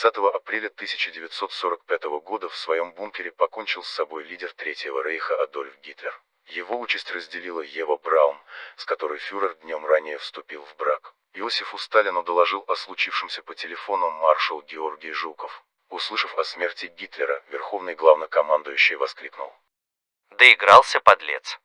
30 апреля 1945 года в своем бункере покончил с собой лидер Третьего Рейха Адольф Гитлер. Его участь разделила Ева Браун, с которой фюрер днем ранее вступил в брак. Иосифу Сталину доложил о случившемся по телефону маршал Георгий Жуков. Услышав о смерти Гитлера, верховный главнокомандующий воскликнул. Доигрался подлец.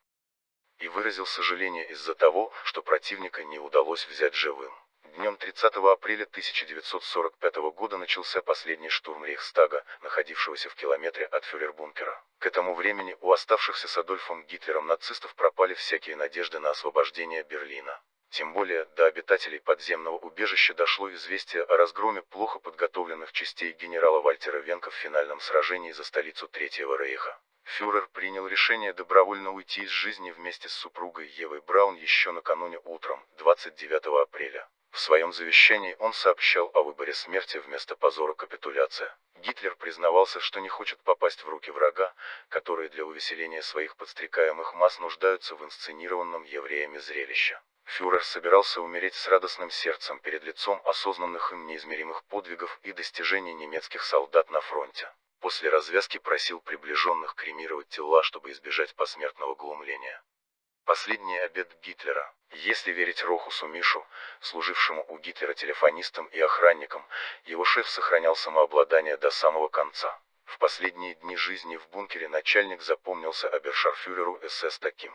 И выразил сожаление из-за того, что противника не удалось взять живым. Днем 30 апреля 1945 года начался последний штурм Рейхстага, находившегося в километре от фюрербункера. К этому времени у оставшихся с Адольфом Гитлером нацистов пропали всякие надежды на освобождение Берлина. Тем более, до обитателей подземного убежища дошло известие о разгроме плохо подготовленных частей генерала Вальтера Венка в финальном сражении за столицу Третьего Рейха. Фюрер принял решение добровольно уйти из жизни вместе с супругой Евой Браун еще накануне утром, 29 апреля. В своем завещании он сообщал о выборе смерти вместо позора капитуляция. Гитлер признавался, что не хочет попасть в руки врага, которые для увеселения своих подстрекаемых масс нуждаются в инсценированном евреями зрелище. Фюрер собирался умереть с радостным сердцем перед лицом осознанных им неизмеримых подвигов и достижений немецких солдат на фронте. После развязки просил приближенных кремировать тела, чтобы избежать посмертного глумления. Последний обед Гитлера. Если верить Рохусу Мишу, служившему у Гитлера телефонистом и охранником, его шеф сохранял самообладание до самого конца. В последние дни жизни в бункере начальник запомнился обершарфюреру СС таким.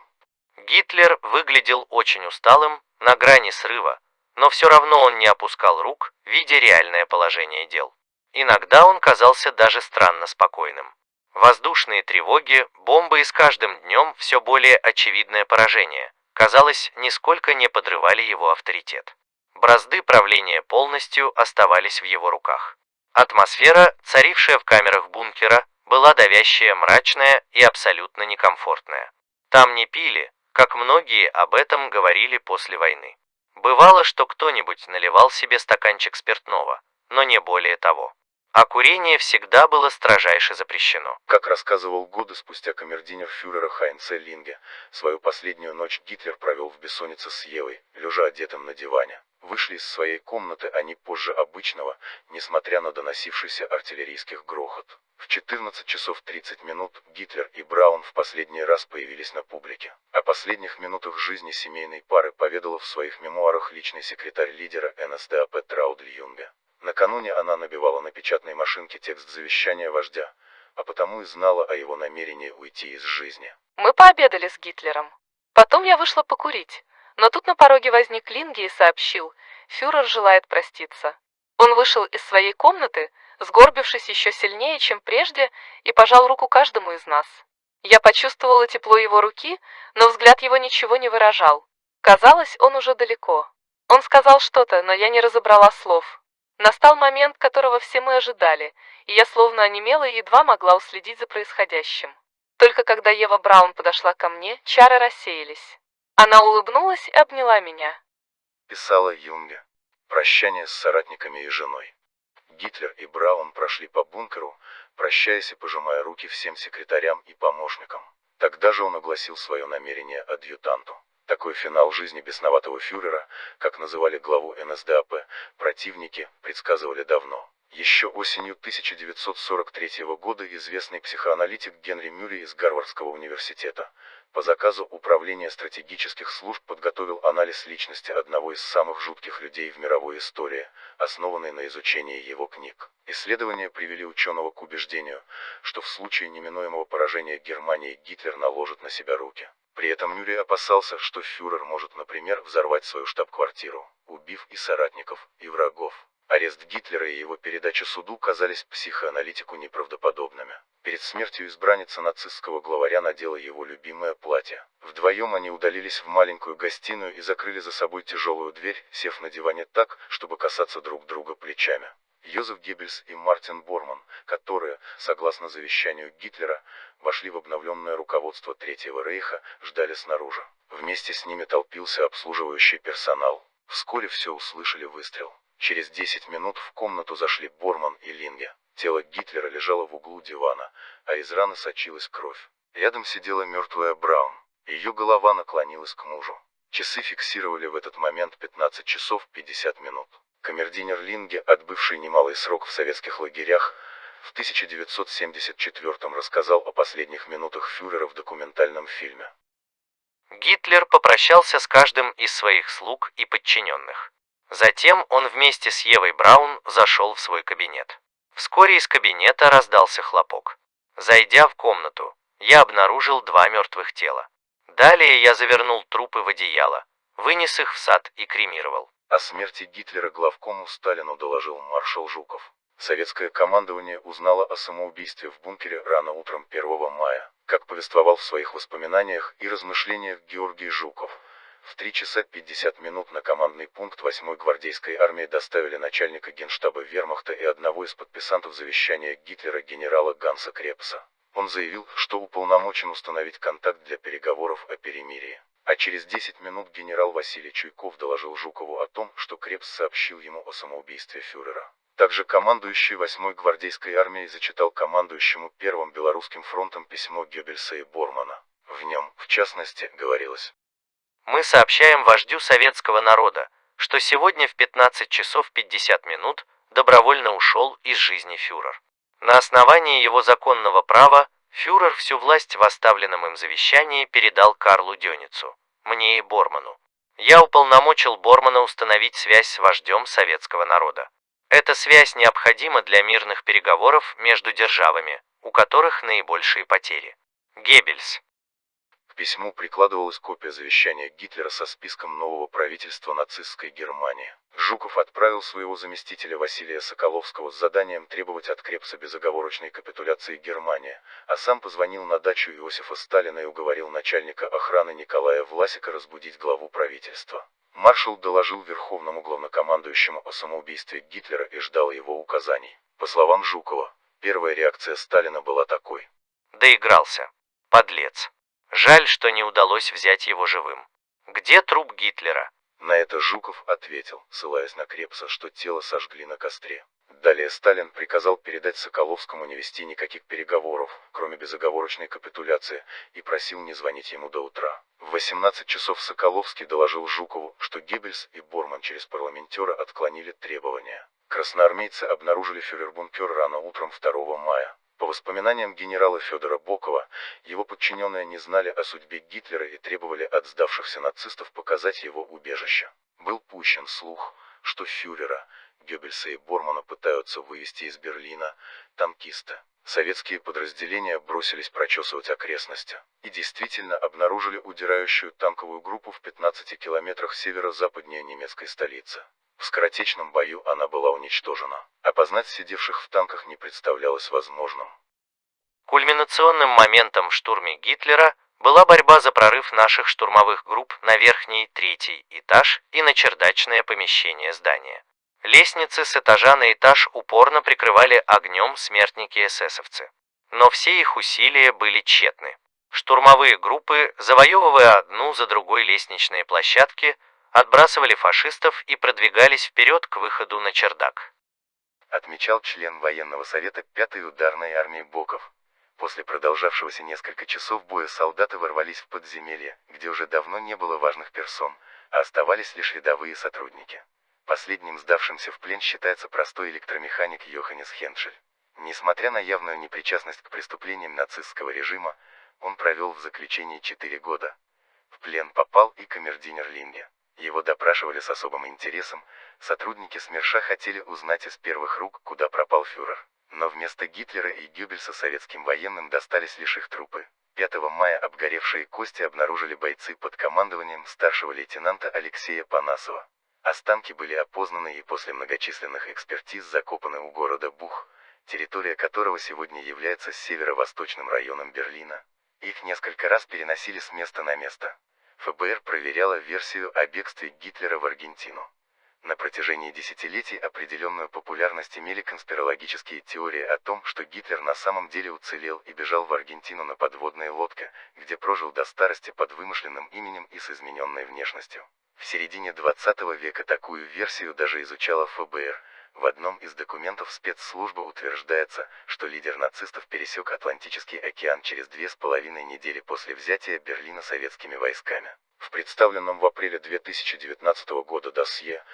Гитлер выглядел очень усталым, на грани срыва, но все равно он не опускал рук, видя реальное положение дел. Иногда он казался даже странно спокойным. Воздушные тревоги, бомбы и с каждым днем все более очевидное поражение, казалось, нисколько не подрывали его авторитет. Бразды правления полностью оставались в его руках. Атмосфера, царившая в камерах бункера, была давящая, мрачная и абсолютно некомфортная. Там не пили, как многие об этом говорили после войны. Бывало, что кто-нибудь наливал себе стаканчик спиртного, но не более того а курение всегда было строжайше запрещено. Как рассказывал годы спустя камердинер фюрера Хайнце Линге, свою последнюю ночь Гитлер провел в бессоннице с Евой, лежа одетым на диване. Вышли из своей комнаты они позже обычного, несмотря на доносившийся артиллерийских грохот. В 14 часов 30 минут Гитлер и Браун в последний раз появились на публике. О последних минутах жизни семейной пары поведала в своих мемуарах личный секретарь лидера НСДАП Траудль Юнге. Накануне она набивала на печатной машинке текст завещания вождя, а потому и знала о его намерении уйти из жизни. Мы пообедали с Гитлером. Потом я вышла покурить, но тут на пороге возник Линги и сообщил, фюрер желает проститься. Он вышел из своей комнаты, сгорбившись еще сильнее, чем прежде, и пожал руку каждому из нас. Я почувствовала тепло его руки, но взгляд его ничего не выражал. Казалось, он уже далеко. Он сказал что-то, но я не разобрала слов. Настал момент, которого все мы ожидали, и я словно онемела и едва могла уследить за происходящим. Только когда Ева Браун подошла ко мне, чары рассеялись. Она улыбнулась и обняла меня. Писала Юнге. Прощание с соратниками и женой. Гитлер и Браун прошли по бункеру, прощаясь и пожимая руки всем секретарям и помощникам. Тогда же он огласил свое намерение адъютанту. Такой финал жизни бесноватого фюрера, как называли главу НСДАП, противники предсказывали давно. Еще осенью 1943 года известный психоаналитик Генри Мюррей из Гарвардского университета по заказу Управления стратегических служб подготовил анализ личности одного из самых жутких людей в мировой истории, основанный на изучении его книг. Исследования привели ученого к убеждению, что в случае неминуемого поражения Германии Гитлер наложит на себя руки. При этом Мюррей опасался, что фюрер может, например, взорвать свою штаб-квартиру, убив и соратников, и врагов. Арест Гитлера и его передача суду казались психоаналитику неправдоподобными. Перед смертью избранница нацистского главаря надела его любимое платье. Вдвоем они удалились в маленькую гостиную и закрыли за собой тяжелую дверь, сев на диване так, чтобы касаться друг друга плечами. Йозеф Геббельс и Мартин Борман, которые, согласно завещанию Гитлера, вошли в обновленное руководство Третьего Рейха, ждали снаружи. Вместе с ними толпился обслуживающий персонал. Вскоре все услышали выстрел. Через 10 минут в комнату зашли Борман и Линге. Тело Гитлера лежало в углу дивана, а из раны сочилась кровь. Рядом сидела мертвая Браун. Ее голова наклонилась к мужу. Часы фиксировали в этот момент 15 часов 50 минут. Камердинер Линге, отбывший немалый срок в советских лагерях, в 1974 рассказал о последних минутах фюрера в документальном фильме. Гитлер попрощался с каждым из своих слуг и подчиненных. Затем он вместе с Евой Браун зашел в свой кабинет. Вскоре из кабинета раздался хлопок. Зайдя в комнату, я обнаружил два мертвых тела. Далее я завернул трупы в одеяло, вынес их в сад и кремировал. О смерти Гитлера главкому Сталину доложил маршал Жуков. Советское командование узнало о самоубийстве в бункере рано утром 1 мая, как повествовал в своих воспоминаниях и размышлениях Георгий Жуков. В 3 часа 50 минут на командный пункт 8-й гвардейской армии доставили начальника генштаба вермахта и одного из подписантов завещания Гитлера генерала Ганса Крепса. Он заявил, что уполномочен установить контакт для переговоров о перемирии. А через 10 минут генерал Василий Чуйков доложил Жукову о том, что Крепс сообщил ему о самоубийстве фюрера. Также командующий 8-й гвардейской армией зачитал командующему Первым Белорусским фронтом письмо Геббельса и Бормана. В нем, в частности, говорилось Мы сообщаем вождю советского народа, что сегодня в 15 часов 50 минут добровольно ушел из жизни фюрер. На основании его законного права фюрер всю власть в оставленном им завещании передал Карлу Дёницу, мне и Борману. Я уполномочил Бормана установить связь с вождем советского народа. Эта связь необходима для мирных переговоров между державами, у которых наибольшие потери. Геббельс. Письму прикладывалась копия завещания Гитлера со списком нового правительства нацистской Германии. Жуков отправил своего заместителя Василия Соколовского с заданием требовать от Крепса безоговорочной капитуляции Германии, а сам позвонил на дачу Иосифа Сталина и уговорил начальника охраны Николая Власика разбудить главу правительства. Маршал доложил верховному главнокомандующему о самоубийстве Гитлера и ждал его указаний. По словам Жукова, первая реакция Сталина была такой. Доигрался. Подлец. Жаль, что не удалось взять его живым. Где труп Гитлера? На это Жуков ответил, ссылаясь на Крепса, что тело сожгли на костре. Далее Сталин приказал передать Соколовскому не вести никаких переговоров, кроме безоговорочной капитуляции, и просил не звонить ему до утра. В 18 часов Соколовский доложил Жукову, что Геббельс и Борман через парламентера отклонили требования. Красноармейцы обнаружили фюрер-бункер рано утром 2 мая. По воспоминаниям генерала Федора Бокова, его подчиненные не знали о судьбе Гитлера и требовали от сдавшихся нацистов показать его убежище. Был пущен слух, что фюрера, Геббельса и Бормана пытаются вывести из Берлина танкисты. Советские подразделения бросились прочесывать окрестности и действительно обнаружили удирающую танковую группу в 15 километрах северо-западнее немецкой столицы. В скоротечном бою она была уничтожена. Опознать сидевших в танках не представлялось возможным. Кульминационным моментом в штурме Гитлера была борьба за прорыв наших штурмовых групп на верхний третий этаж и на чердачное помещение здания. Лестницы с этажа на этаж упорно прикрывали огнем смертники-эсэсовцы. Но все их усилия были тщетны. Штурмовые группы, завоевывая одну за другой лестничные площадки, отбрасывали фашистов и продвигались вперед к выходу на чердак. Отмечал член военного совета 5-й ударной армии Боков. После продолжавшегося несколько часов боя солдаты ворвались в подземелье, где уже давно не было важных персон, а оставались лишь рядовые сотрудники. Последним сдавшимся в плен считается простой электромеханик Йоханнес Хеншель. Несмотря на явную непричастность к преступлениям нацистского режима, он провел в заключении 4 года. В плен попал и камердинер Линге. Его допрашивали с особым интересом, сотрудники СМЕРШа хотели узнать из первых рук, куда пропал фюрер. Но вместо Гитлера и Гюббельса советским военным достались лишь их трупы. 5 мая обгоревшие кости обнаружили бойцы под командованием старшего лейтенанта Алексея Панасова. Останки были опознаны и после многочисленных экспертиз закопаны у города Бух, территория которого сегодня является северо-восточным районом Берлина. Их несколько раз переносили с места на место. ФБР проверяла версию о бегстве Гитлера в Аргентину. На протяжении десятилетий определенную популярность имели конспирологические теории о том, что Гитлер на самом деле уцелел и бежал в Аргентину на подводной лодке, где прожил до старости под вымышленным именем и с измененной внешностью. В середине 20 века такую версию даже изучала ФБР, В одном из документов спецслужбы утверждается, что лидер нацистов пересек Атлантический океан через две с половиной недели после взятия Берлина советскими войсками. В представленном в апреле 2019 года досье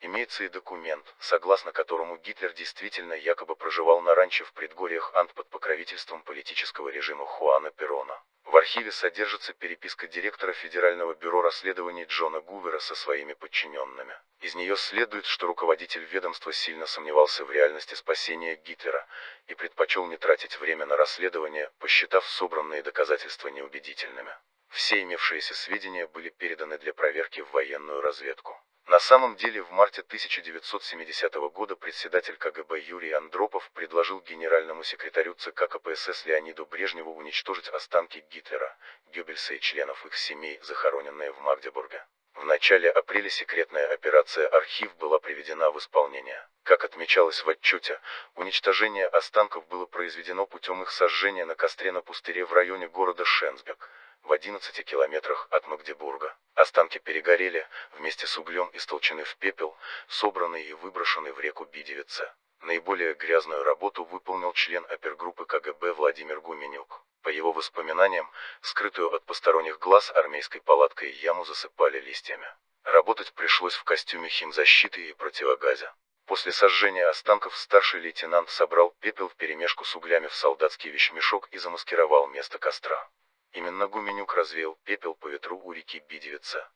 имеется и документ, согласно которому Гитлер действительно якобы проживал на ранчо в предгорьях Ант под покровительством политического режима Хуана Перона. В архиве содержится переписка директора Федерального бюро расследований Джона Гувера со своими подчиненными. Из нее следует, что руководитель ведомства сильно сомневался в реальности спасения Гитлера и предпочел не тратить время на расследование, посчитав собранные доказательства неубедительными. Все имевшиеся сведения были переданы для проверки в военную разведку. На самом деле в марте 1970 года председатель КГБ Юрий Андропов предложил генеральному секретарю ЦК КПСС Леониду Брежневу уничтожить останки Гитлера, Геббельса и членов их семей, захороненные в Магдебурге. В начале апреля секретная операция «Архив» была приведена в исполнение. Как отмечалось в отчете, уничтожение останков было произведено путем их сожжения на костре на пустыре в районе города Шенсбек в 11 километрах от Магдебурга. Останки перегорели, вместе с углем истолчены в пепел, собраны и выброшены в реку Бидевица. Наиболее грязную работу выполнил член опергруппы КГБ Владимир Гуменюк. По его воспоминаниям, скрытую от посторонних глаз армейской палаткой яму засыпали листьями. Работать пришлось в костюме химзащиты и противогазе. После сожжения останков старший лейтенант собрал пепел вперемешку с углями в солдатский вещмешок и замаскировал место костра. Именно Гуменюк развеял пепел по ветру у реки Бидевица.